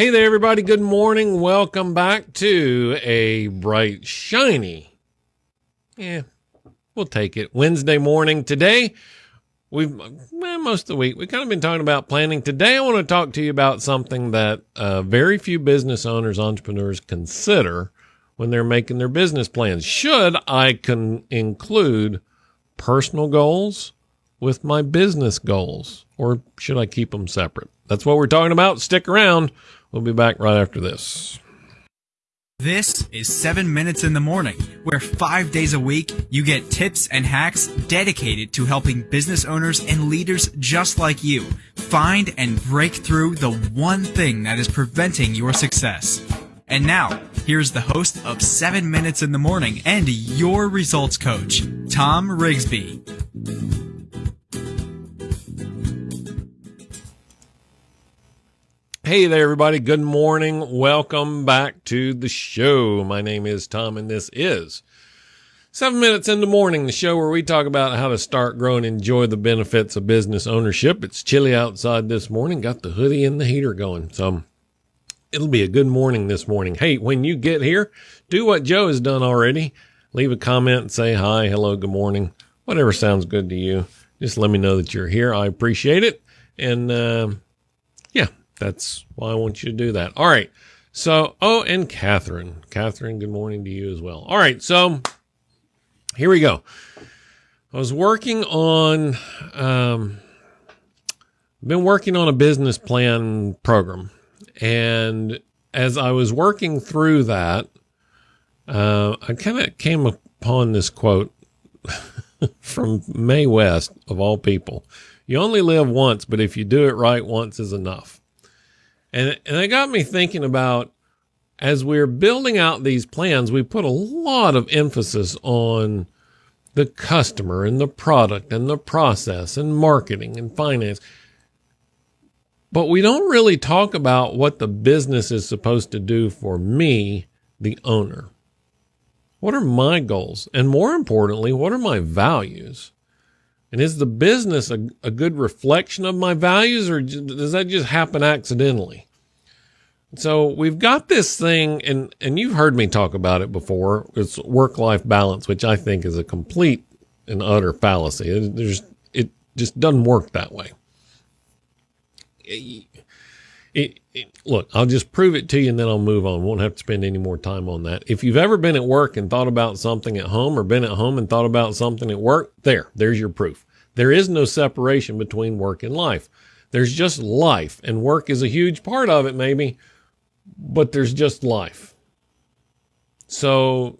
Hey there, everybody. Good morning. Welcome back to a bright, shiny, yeah, we'll take it. Wednesday morning. Today, we've, well, most of the week, we've kind of been talking about planning. Today, I want to talk to you about something that uh, very few business owners, entrepreneurs consider when they're making their business plans. Should I can include personal goals with my business goals, or should I keep them separate? That's what we're talking about. Stick around. We'll be back right after this. This is 7 Minutes in the Morning, where five days a week you get tips and hacks dedicated to helping business owners and leaders just like you find and break through the one thing that is preventing your success. And now, here's the host of 7 Minutes in the Morning and your results coach, Tom Rigsby. Hey there, everybody. Good morning. Welcome back to the show. My name is Tom, and this is Seven Minutes in the Morning, the show where we talk about how to start, grow, and enjoy the benefits of business ownership. It's chilly outside this morning. Got the hoodie and the heater going. So it'll be a good morning this morning. Hey, when you get here, do what Joe has done already. Leave a comment say hi, hello, good morning, whatever sounds good to you. Just let me know that you're here. I appreciate it. And, uh, yeah, that's why I want you to do that. All right. So, oh, and Catherine. Catherine, good morning to you as well. All right. So, here we go. I was working on, um, been working on a business plan program. And as I was working through that, uh, I kind of came upon this quote from Mae West, of all people. You only live once, but if you do it right, once is enough. And, and it got me thinking about as we're building out these plans, we put a lot of emphasis on the customer and the product and the process and marketing and finance. But we don't really talk about what the business is supposed to do for me, the owner. What are my goals? And more importantly, what are my values? And is the business a, a good reflection of my values or does that just happen accidentally? So we've got this thing and, and you've heard me talk about it before. It's work life balance, which I think is a complete and utter fallacy. It, there's, it just doesn't work that way. It, it, look, I'll just prove it to you and then I'll move on. Won't have to spend any more time on that. If you've ever been at work and thought about something at home or been at home and thought about something at work, there, there's your proof. There is no separation between work and life. There's just life and work is a huge part of it, maybe, but there's just life. So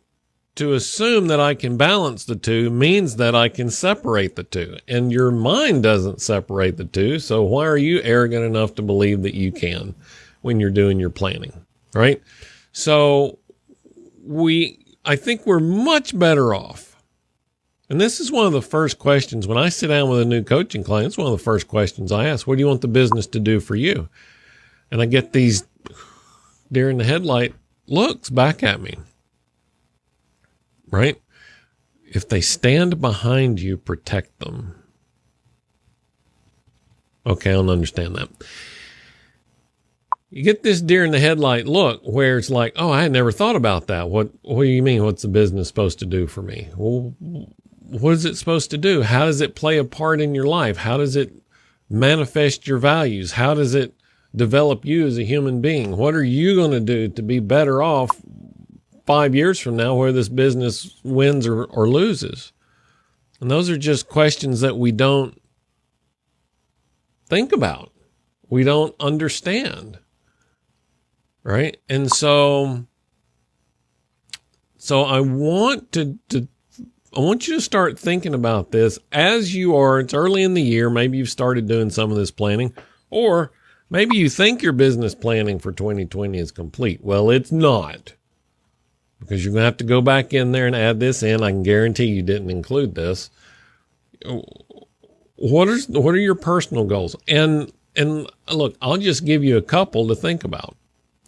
to assume that I can balance the two means that I can separate the two. And your mind doesn't separate the two. So why are you arrogant enough to believe that you can when you're doing your planning? Right. So we, I think we're much better off. And this is one of the first questions when I sit down with a new coaching client. It's one of the first questions I ask. What do you want the business to do for you? And I get these deer in the headlight looks back at me right? If they stand behind you, protect them. Okay, I don't understand that. You get this deer in the headlight look where it's like, oh, I had never thought about that. What what do you mean? What's the business supposed to do for me? Well, what is it supposed to do? How does it play a part in your life? How does it manifest your values? How does it develop you as a human being? What are you going to do to be better off five years from now where this business wins or, or loses? And those are just questions that we don't think about. We don't understand. Right. And so, so I want to, to, I want you to start thinking about this as you are. It's early in the year. Maybe you've started doing some of this planning or maybe you think your business planning for 2020 is complete. Well, it's not because you're going to have to go back in there and add this in. I can guarantee you didn't include this. What is what are your personal goals? And and look, I'll just give you a couple to think about.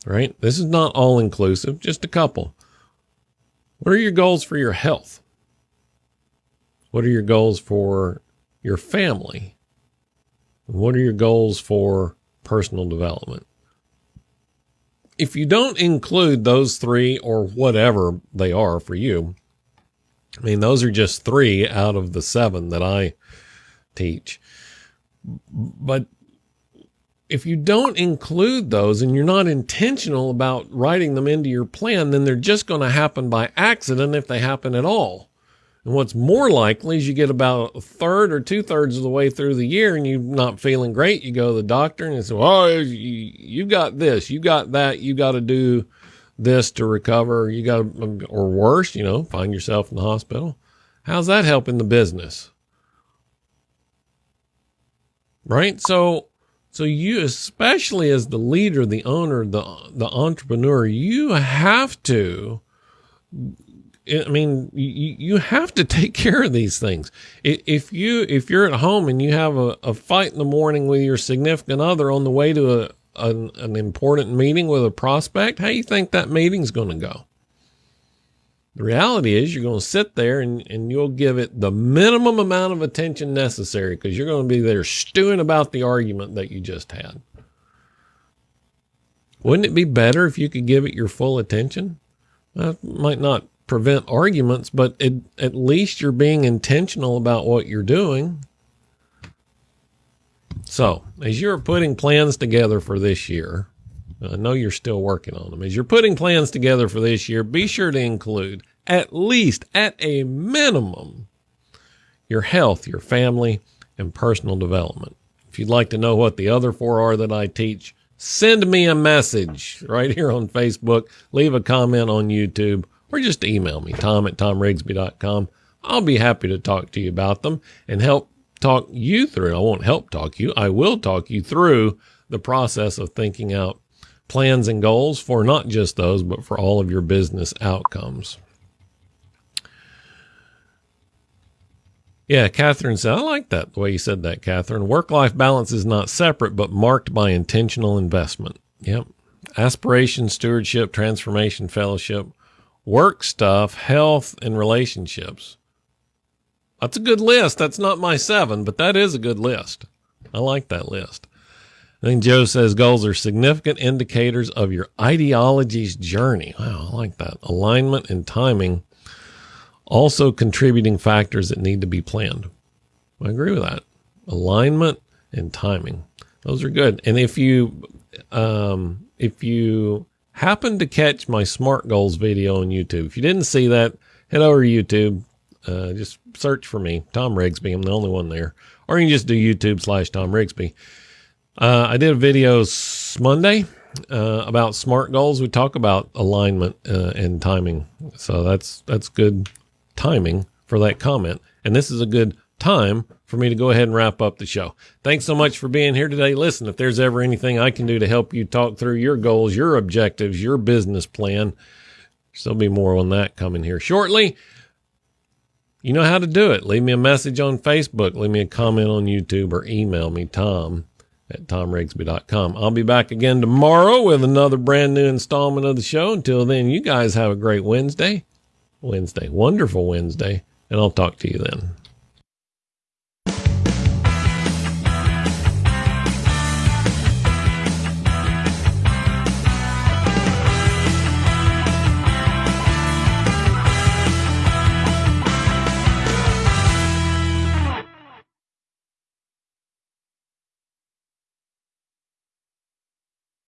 Right? This is not all inclusive, just a couple. What are your goals for your health? What are your goals for your family? What are your goals for personal development? If you don't include those three or whatever they are for you, I mean, those are just three out of the seven that I teach. But if you don't include those and you're not intentional about writing them into your plan, then they're just going to happen by accident if they happen at all. And what's more likely is you get about a third or two thirds of the way through the year and you're not feeling great. You go to the doctor and they say, Oh, you, you got this, you got that, you got to do this to recover. You got, to, or worse, you know, find yourself in the hospital. How's that helping the business? Right. So, so you, especially as the leader, the owner, the, the entrepreneur, you have to I mean, you, you have to take care of these things. If you if you're at home and you have a, a fight in the morning with your significant other on the way to a an, an important meeting with a prospect, how you think that meeting's going to go? The reality is you're going to sit there and, and you'll give it the minimum amount of attention necessary because you're going to be there stewing about the argument that you just had. Wouldn't it be better if you could give it your full attention? That might not prevent arguments, but it, at least you're being intentional about what you're doing. So, as you're putting plans together for this year, I know you're still working on them. As you're putting plans together for this year, be sure to include at least at a minimum your health, your family, and personal development. If you'd like to know what the other four are that I teach, send me a message right here on Facebook, leave a comment on YouTube, or just email me, tom at tomrigsby.com. I'll be happy to talk to you about them and help talk you through. I won't help talk you. I will talk you through the process of thinking out plans and goals for not just those, but for all of your business outcomes. Yeah, Catherine said, I like that the way you said that, Catherine. Work life balance is not separate, but marked by intentional investment. Yep. Aspiration, stewardship, transformation, fellowship work stuff, health, and relationships. That's a good list. That's not my seven, but that is a good list. I like that list. I think Joe says goals are significant indicators of your ideology's journey. Wow, I like that. Alignment and timing, also contributing factors that need to be planned. I agree with that. Alignment and timing. Those are good. And if you, um, if you happened to catch my SMART goals video on YouTube. If you didn't see that, head over to YouTube. Uh, just search for me, Tom Rigsby. I'm the only one there. Or you can just do YouTube slash Tom Rigsby. Uh, I did a video Monday uh, about SMART goals. We talk about alignment uh, and timing. So that's that's good timing for that comment. And this is a good time for me to go ahead and wrap up the show. Thanks so much for being here today. Listen, if there's ever anything I can do to help you talk through your goals, your objectives, your business plan, there'll be more on that coming here shortly. You know how to do it. Leave me a message on Facebook, leave me a comment on YouTube, or email me, Tom at tomrigsby.com. I'll be back again tomorrow with another brand new installment of the show. Until then, you guys have a great Wednesday. Wednesday, wonderful Wednesday, and I'll talk to you then.